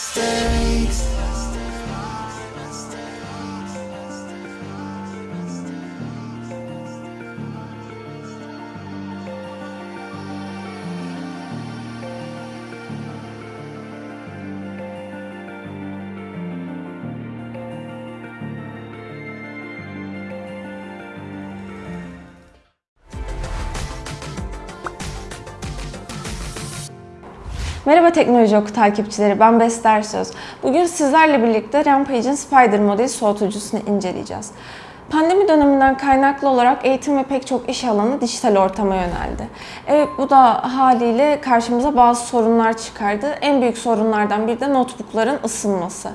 mistakes. Merhaba Teknoloji Oku takipçileri, ben Bester Söz. Bugün sizlerle birlikte Rampage'in Spider modeli soğutucusunu inceleyeceğiz. Pandemi döneminden kaynaklı olarak eğitim ve pek çok iş alanı dijital ortama yöneldi. Evet bu da haliyle karşımıza bazı sorunlar çıkardı. En büyük sorunlardan biri de notebookların ısınması.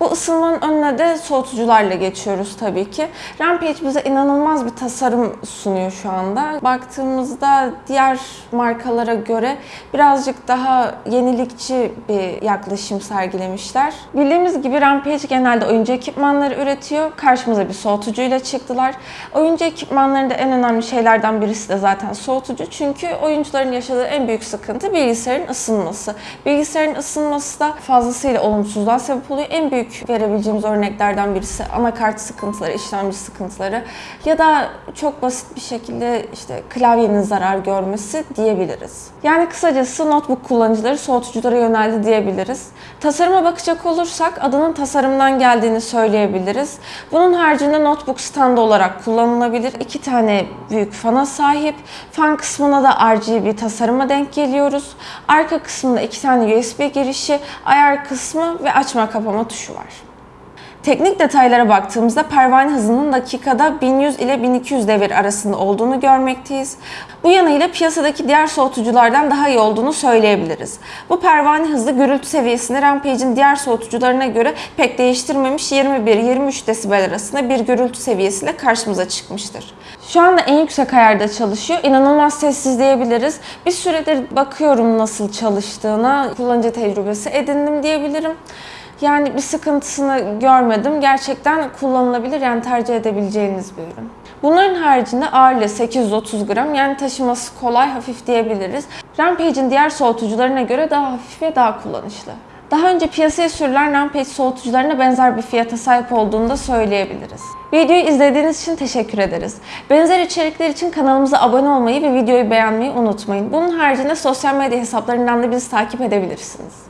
Bu ısınmanın önüne de soğutucularla geçiyoruz tabii ki. Rampage bize inanılmaz bir tasarım sunuyor şu anda. Baktığımızda diğer markalara göre birazcık daha yenilikçi bir yaklaşım sergilemişler. Bildiğimiz gibi Rampage genelde oyuncu ekipmanları üretiyor. Karşımıza bir soğutucuyla çıktılar. Oyuncu ekipmanlarında en önemli şeylerden birisi de zaten soğutucu. Çünkü oyuncuların yaşadığı en büyük sıkıntı bilgisayarın ısınması. Bilgisayarın ısınması da fazlasıyla olumsuzluğa sebep oluyor. En büyük verebileceğimiz örneklerden birisi anakart sıkıntıları, işlemci sıkıntıları ya da çok basit bir şekilde işte klavyenin zarar görmesi diyebiliriz. Yani kısacası notebook kullanıcıları soğutuculara yöneldi diyebiliriz. Tasarıma bakacak olursak adının tasarımdan geldiğini söyleyebiliriz. Bunun haricinde notebook standı olarak kullanılabilir. İki tane büyük fana sahip. Fan kısmına da RGB tasarıma denk geliyoruz. Arka kısmında iki tane USB girişi, ayar kısmı ve açma kapama tuşu var. Teknik detaylara baktığımızda pervane hızının dakikada 1100 ile 1200 devir arasında olduğunu görmekteyiz. Bu yanıyla piyasadaki diğer soğutuculardan daha iyi olduğunu söyleyebiliriz. Bu pervane hızı gürültü seviyesini Rampage'in diğer soğutucularına göre pek değiştirmemiş 21-23 desibel arasında bir gürültü seviyesiyle karşımıza çıkmıştır. Şu anda en yüksek ayarda çalışıyor. İnanılmaz sessiz diyebiliriz. Bir süredir bakıyorum nasıl çalıştığına, kullanıcı tecrübesi edindim diyebilirim. Yani bir sıkıntısını görmedim. Gerçekten kullanılabilir yani tercih edebileceğiniz bir ürün. Bunların haricinde ağırlığı 830 gram yani taşıması kolay, hafif diyebiliriz. Rampage'in diğer soğutucularına göre daha hafif ve daha kullanışlı. Daha önce piyasaya sürülen Rampage soğutucularına benzer bir fiyata sahip olduğunu da söyleyebiliriz. Videoyu izlediğiniz için teşekkür ederiz. Benzer içerikler için kanalımıza abone olmayı ve videoyu beğenmeyi unutmayın. Bunun haricinde sosyal medya hesaplarından da bizi takip edebilirsiniz.